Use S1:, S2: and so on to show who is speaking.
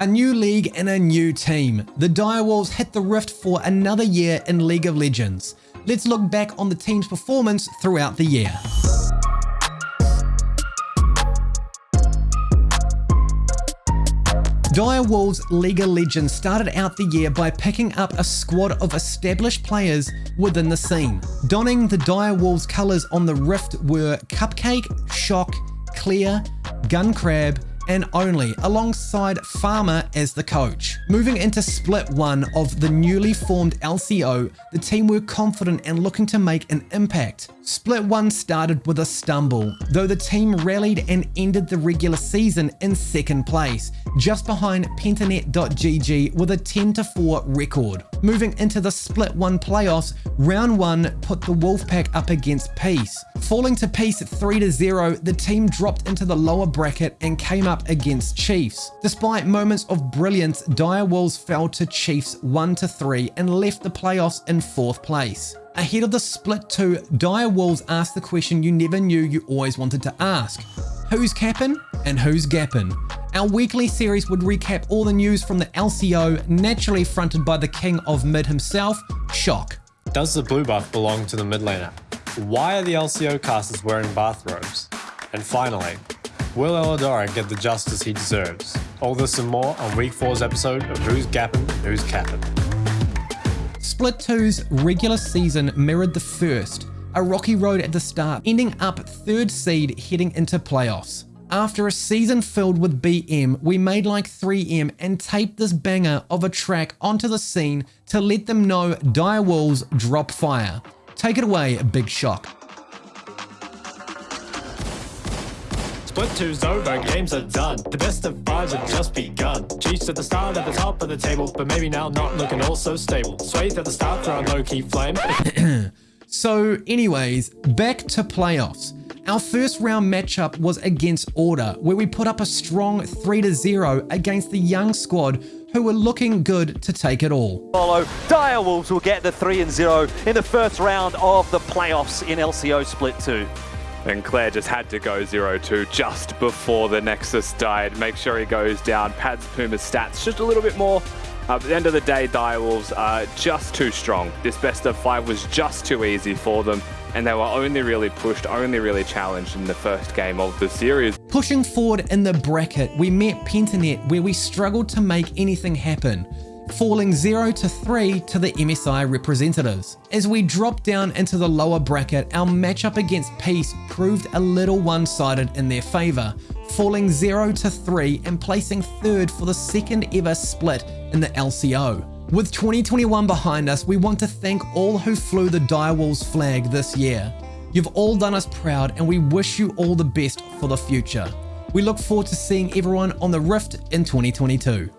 S1: A new league and a new team. The Direwolves hit the rift for another year in League of Legends. Let's look back on the team's performance throughout the year. Direwolves League of Legends started out the year by picking up a squad of established players within the scene. Donning the Direwolves colours on the Rift were Cupcake, Shock, Clear, Gunkrab, and only, alongside Farmer as the coach. Moving into split one of the newly formed LCO, the team were confident and looking to make an impact. Split 1 started with a stumble, though the team rallied and ended the regular season in second place, just behind Pentanet.gg with a 10-4 record. Moving into the Split 1 playoffs, round 1 put the Wolfpack up against Peace. Falling to Peace 3-0, the team dropped into the lower bracket and came up against Chiefs. Despite moments of brilliance, Dire Wolves fell to Chiefs 1-3 and left the playoffs in 4th place. Ahead of the split 2, Dire Wolves asked the question you never knew you always wanted to ask. Who's capping and who's gapping? Our weekly series would recap all the news from the LCO, naturally fronted by the king of mid himself, Shock.
S2: Does the blue buff belong to the mid laner? Why are the LCO casters wearing bathrobes? And finally, will Eladora get the justice he deserves? All this and more on week 4's episode of Who's Gapping, Who's Capping.
S1: Split 2's regular season mirrored the first, a rocky road at the start, ending up third seed heading into playoffs. After a season filled with BM, we made like 3M and taped this banger of a track onto the scene to let them know Dire Wolves drop fire. Take it away, Big Shock.
S3: Split two's over, games are done. The best of fives have just begun. Chiefs at the start at the top of the table, but maybe now not looking all so stable. Swayth at the start throwing low-key flame.
S1: so anyways, back to playoffs. Our first round matchup was against Order, where we put up a strong 3-0 against the young squad who were looking good to take it all.
S4: Follow, Dire Wolves will get the 3-0 in the first round of the playoffs in LCO Split 2.
S5: And Claire just had to go 0-2 just before the Nexus died. Make sure he goes down, pads Puma's stats just a little bit more. Uh, at the end of the day, Direwolves are just too strong. This best of five was just too easy for them, and they were only really pushed, only really challenged in the first game of the series.
S1: Pushing forward in the bracket, we met Pentanet where we struggled to make anything happen falling 0 to 3 to the MSI representatives. As we dropped down into the lower bracket, our matchup against Peace proved a little one-sided in their favour, falling 0 to 3 and placing third for the second ever split in the LCO. With 2021 behind us, we want to thank all who flew the Direwolves flag this year. You've all done us proud and we wish you all the best for the future. We look forward to seeing everyone on the Rift in 2022.